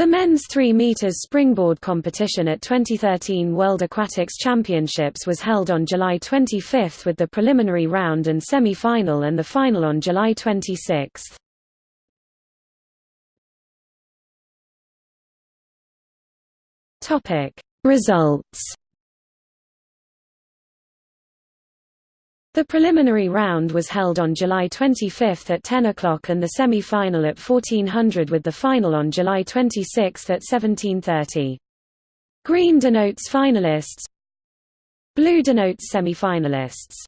The men's 3 meters springboard competition at 2013 World Aquatics Championships was held on July 25 with the preliminary round and semi-final and the final on July 26. Topic: Results. The preliminary round was held on July 25 at 10 o'clock and the semi-final at 1400 with the final on July 26 at 1730. Green denotes finalists Blue denotes semi-finalists